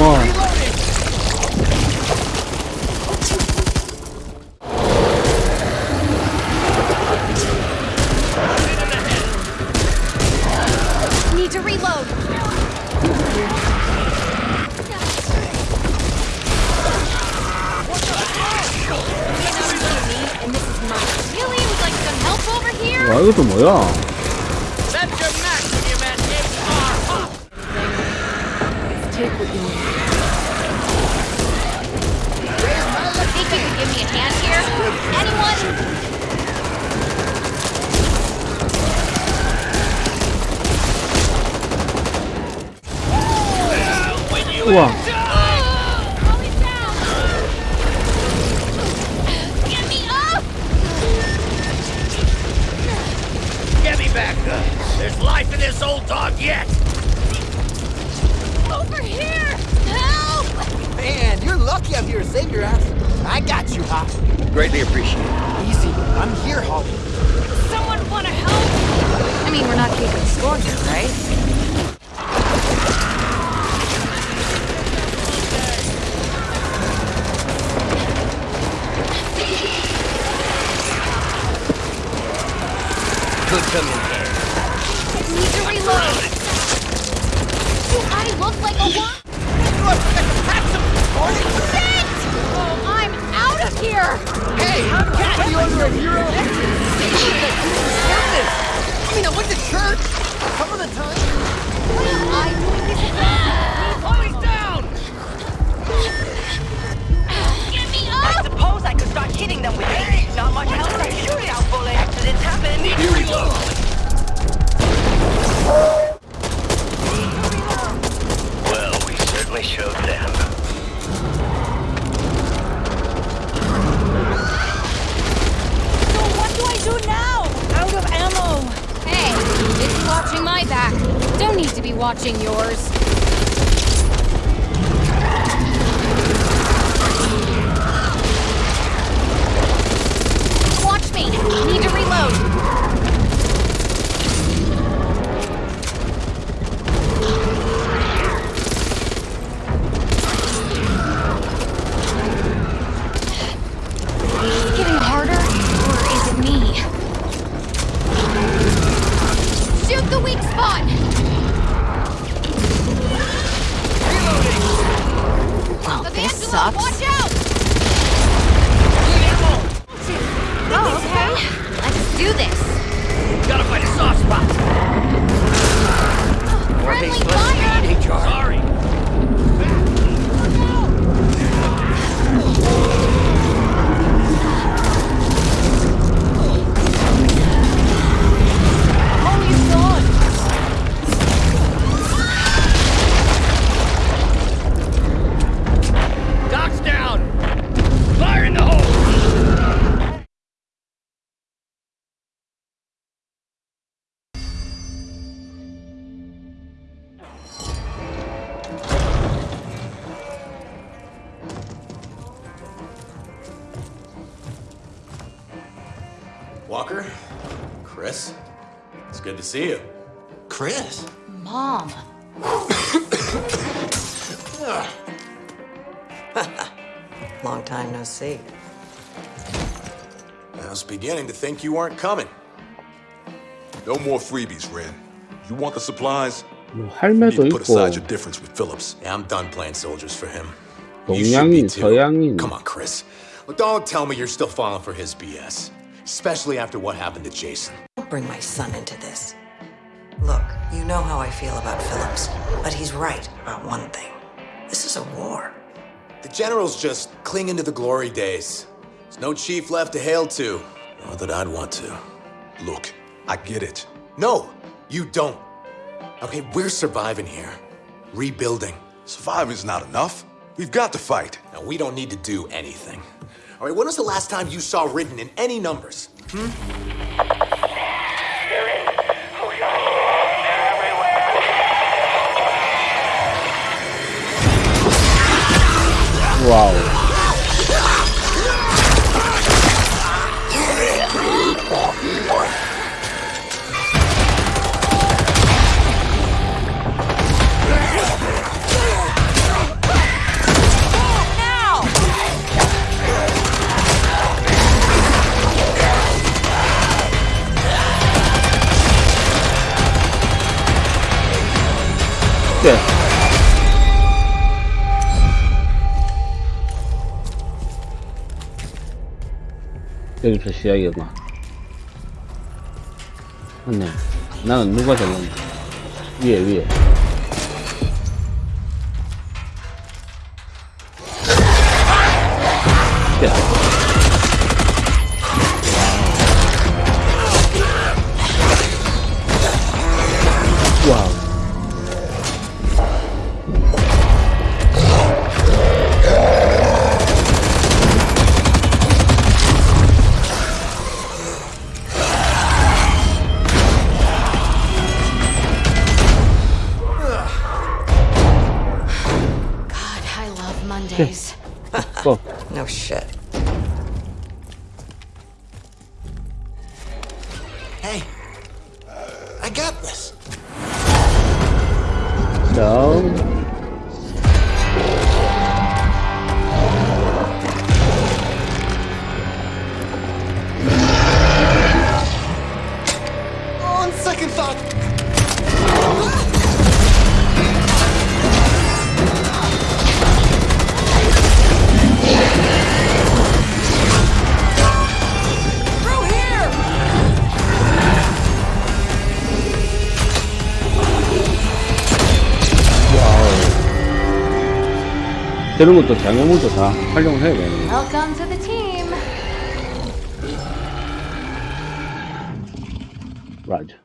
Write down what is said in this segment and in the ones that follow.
좋아 Need to reload. And this is mine. Really? Would like some help over here? 와 이것도 뭐야 Back! There's life in this old dog yet! Over here! Help! Man, you're lucky I'm here to save your ass. I got you, Hop. Greatly appreciated. Easy. I'm here, Holly. Someone want to help? I mean, we're not keeping score here, right? Watching yours. Watch me. Need to reload. Sucks. watch out! Oh, okay. Let's do this. Gotta find a soft spot. Oh, friendly fire! time no see. I was beginning to think you weren't coming. No more freebies, Ren. You want the supplies? You need to put aside your difference with Phillips. Yeah, I'm done playing soldiers for him. You should be too. Come on, Chris. Don't tell me you're still falling for his BS. Especially after what happened to Jason. Don't bring my son into this. Look, you know how I feel about Phillips, but he's right about one thing. This is a war. The general's just clinging to the glory days. There's no chief left to hail to. Not that I'd want to. Look, I get it. No, you don't. Okay, we're surviving here. Rebuilding. Surviving's not enough. We've got to fight. Now, we don't need to do anything. All right, when was the last time you saw written in any numbers? 와 Wow. Yeah. 여기서 시작이구나. 맞네. 나는 누가 잘랐나? 위에, 위에. Love Mondays. 또. No shit. Hey, I got this. 자. 저런 것도 장애물도 다 활용을 해야 되는 team. 맞아.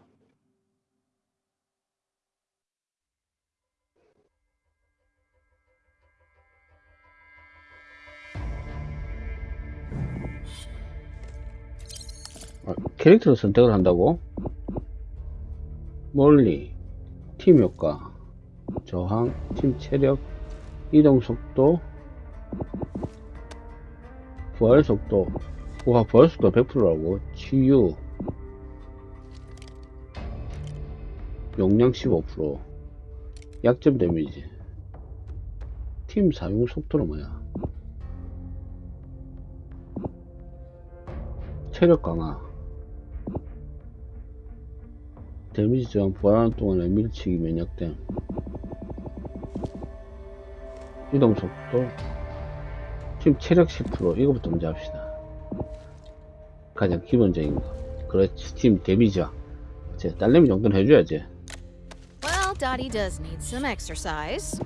아, 캐릭터를 선택을 한다고? 멀리, 팀 효과, 저항, 팀 체력, 이동 속도, 부활 속도, 와, 부활 속도 100%라고, 치유, 용량 15%, 약점 데미지, 팀 사용 속도는 뭐야? 체력 강화, 데미지 저항 부활하는 동안에 밀치기 면역됨, 이동 속도, 팀 체력 10% 이거부터 먼저 합시다. 가장 기본적인 거. 그렇지, 팀 데미지와. 제 딸내미 정도는 해줘야지. Well, Dottie does need some exercise.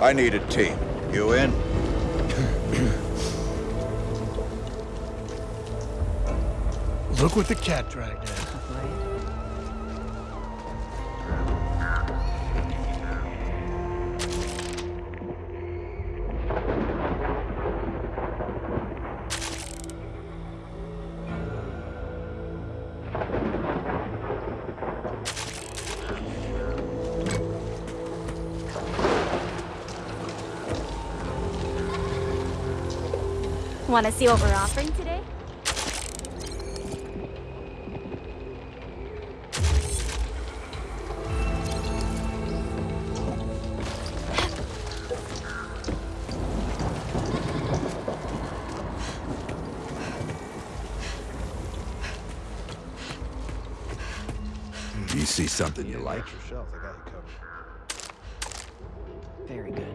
I need a team. You in? Look what the cat dragged in. Want to see what we're offering today? You see something you like? Extra shelf, I got you covered. Very good.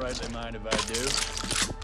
right they mind if I do.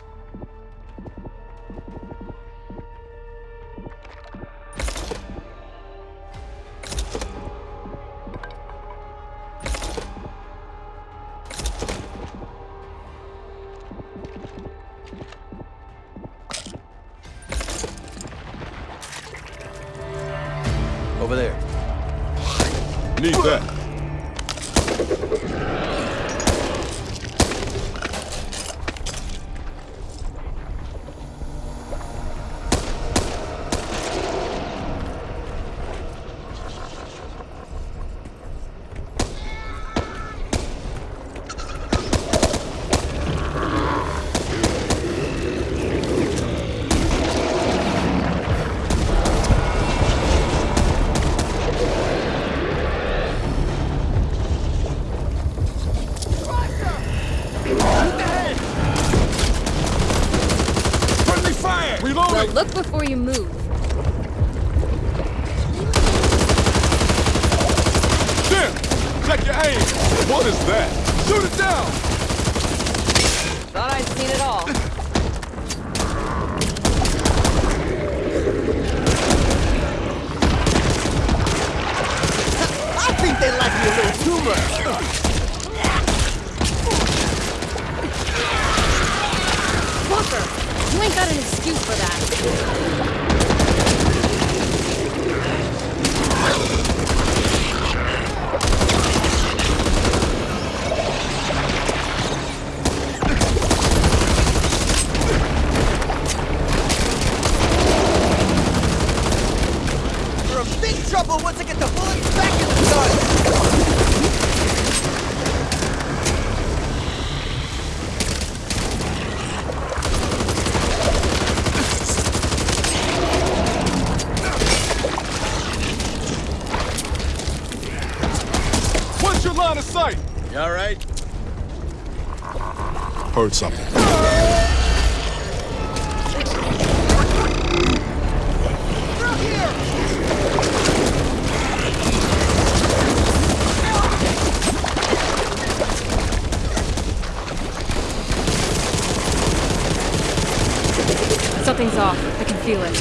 Something's off. I can feel it.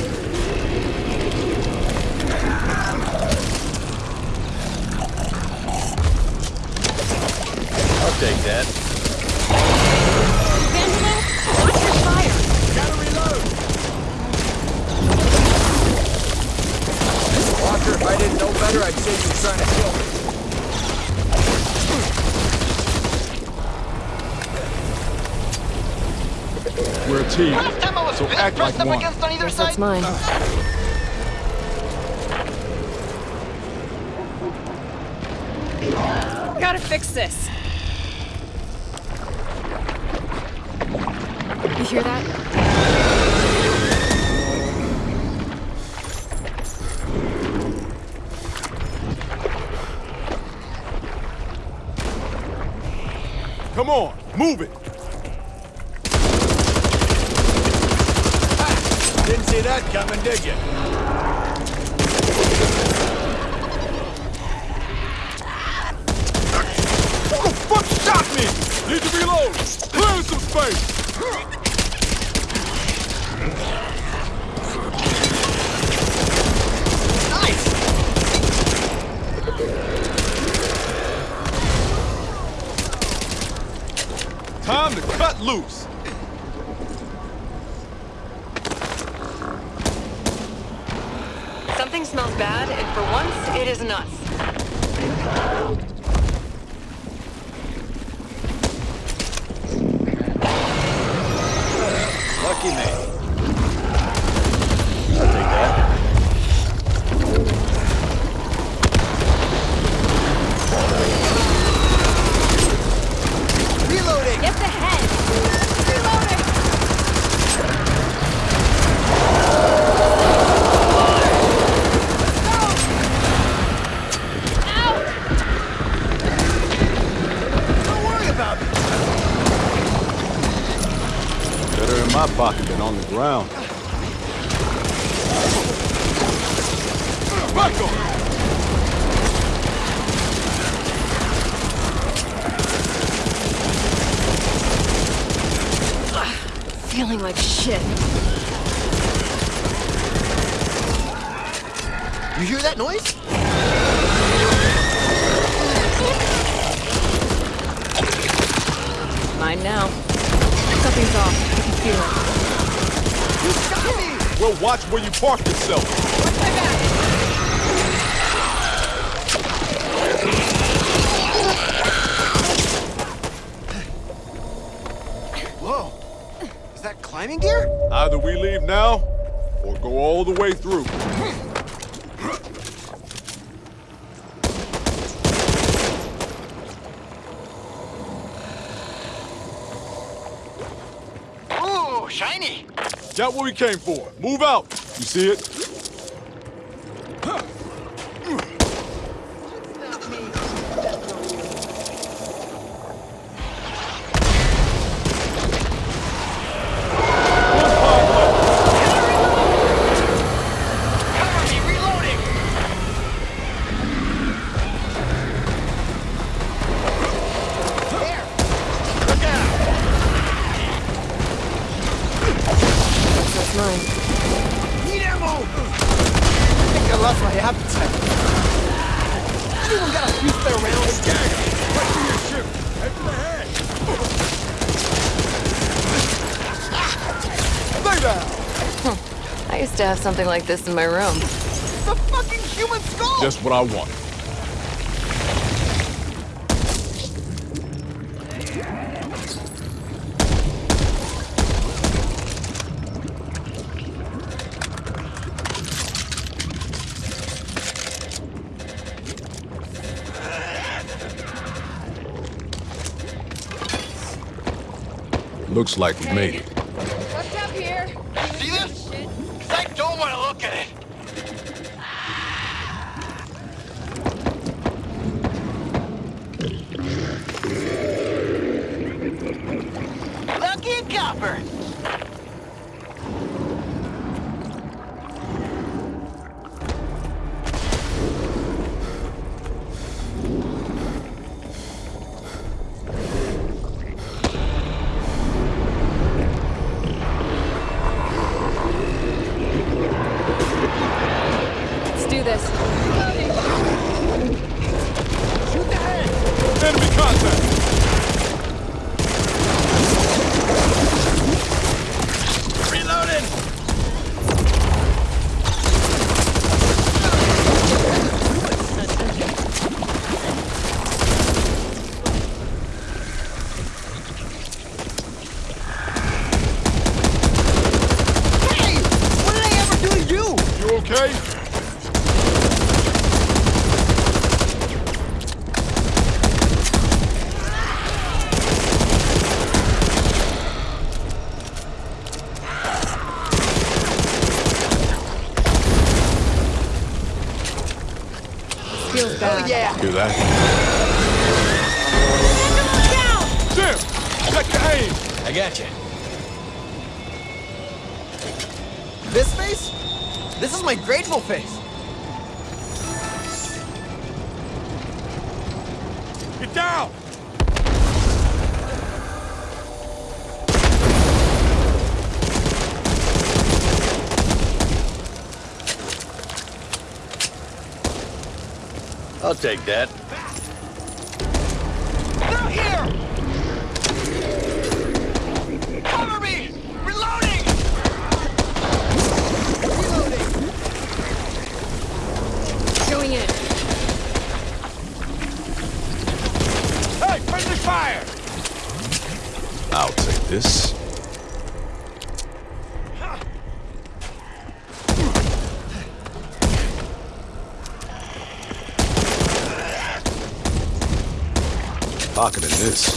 I'll take that. If I didn't know better, I'd say you were trying to kill me. We're a team, so act like one. Guess that's mine. Gotta fix this. You hear that? Come on, move it! Didn't see that coming, did you? Who the fuck shot me? Need to reload! Clear some space! Nice. Time to cut loose! Something smells bad, and for once, it isn't us. Well, watch where you park yourself. Whoa. Is that climbing gear? Either we leave now, or go all the way through. Got what we came for. Move out. You see it? Something like this in my room. The fucking human skull! Just what I want. Looks like we made it. This. Enemy contact. Reloading. Hey! What did I ever do to you? You okay? Feels bad. Oh, yeah. Hear that? Jim! Check your aim! I got you. This face? This is my grateful face. Get down! I'll take that. They're here. Cover me. Reloading! Reloading. Going in. Hey, friendly fire! I'll take this. Pocketing this.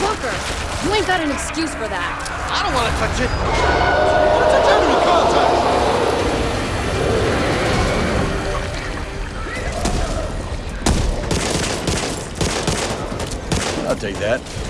Fucker! You ain't got an excuse for that. I don't want to touch it. It's a Enemy contact! I'll take that.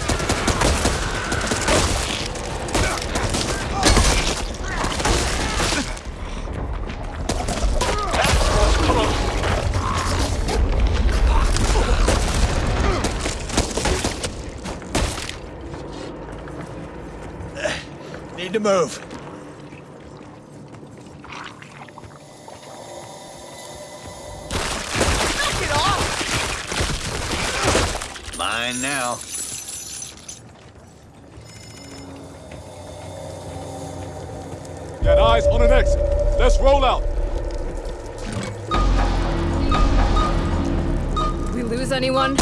Nothing bombing now. move. Knock it off! Mine now. Got eyes on an exit. Let's roll out. We lose anyone?